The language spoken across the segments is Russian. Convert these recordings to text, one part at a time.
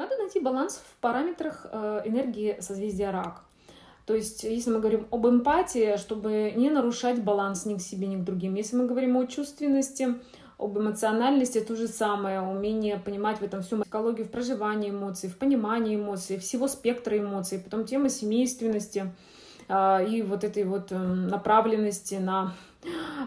Надо найти баланс в параметрах э, энергии созвездия рак. То есть, если мы говорим об эмпатии, чтобы не нарушать баланс ни к себе, ни к другим. Если мы говорим о чувственности, об эмоциональности, то же самое, умение понимать в этом всю психологию в проживании эмоций, в понимании эмоций, всего спектра эмоций, потом тема семейственности э, и вот этой вот э, направленности на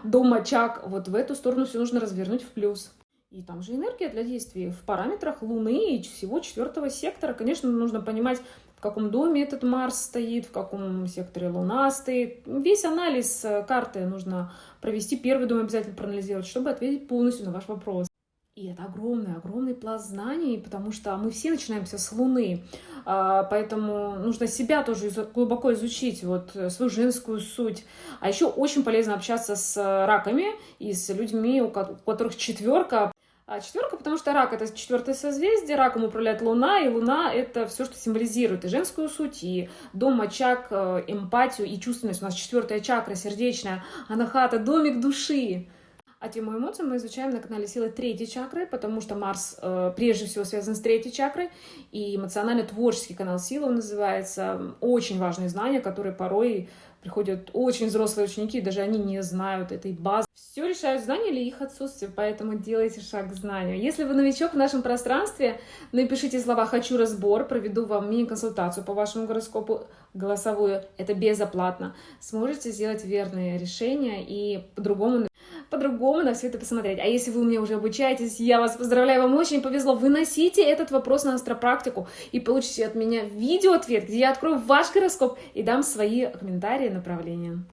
дом, очаг, вот в эту сторону все нужно развернуть в плюс. И там же энергия для действий в параметрах Луны и всего четвертого сектора. Конечно, нужно понимать, в каком доме этот Марс стоит, в каком секторе Луна стоит. Весь анализ э, карты нужно провести, первый дом обязательно проанализировать, чтобы ответить полностью на ваш вопрос. И это огромный, огромный пласт знаний, потому что мы все начинаемся с Луны, а, поэтому нужно себя тоже глубоко изучить, вот э, свою женскую суть. А еще очень полезно общаться с раками и с людьми, у которых четверка, а четверка, потому что рак это четвертое созвездие, раком управляет Луна, и Луна это все, что символизирует и женскую суть, и дом, очаг, э, эмпатию и чувственность. У нас четвертая чакра, сердечная, анахата, домик души. А тему эмоций мы изучаем на канале Силы третьей чакры, потому что Марс э, прежде всего связан с третьей чакрой, и эмоционально-творческий канал Силы он называется. Очень важные знания, которые порой приходят очень взрослые ученики, даже они не знают этой базы. Все решают знания или их отсутствие, поэтому делайте шаг к знанию. Если вы новичок в нашем пространстве, напишите слова «хочу разбор», проведу вам мини-консультацию по вашему гороскопу голосовую, это безоплатно. Сможете сделать верные решения и по-другому по-другому на все это посмотреть. А если вы у меня уже обучаетесь, я вас поздравляю, вам очень повезло. Выносите этот вопрос на астропрактику и получите от меня видео-ответ, где я открою ваш гороскоп и дам свои комментарии, направления.